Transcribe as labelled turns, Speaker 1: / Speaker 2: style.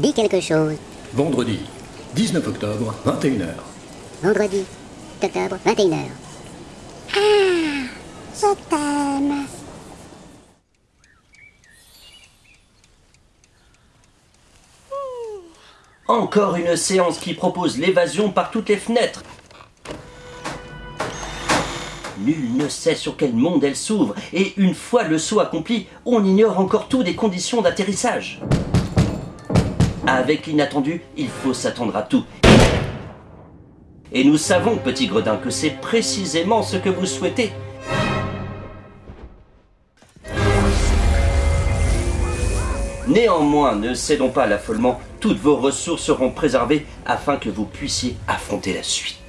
Speaker 1: Dis quelque chose.
Speaker 2: Vendredi, 19 octobre, 21h.
Speaker 1: Vendredi, octobre, 21h. Ah, je t'aime.
Speaker 3: Encore une séance qui propose l'évasion par toutes les fenêtres. Nul ne sait sur quel monde elle s'ouvre, et une fois le saut accompli, on ignore encore tout des conditions d'atterrissage. Avec l'inattendu, il faut s'attendre à tout. Et nous savons, petit gredin, que c'est précisément ce que vous souhaitez. Néanmoins, ne cédons pas à l'affolement, toutes vos ressources seront préservées afin que vous puissiez affronter la suite.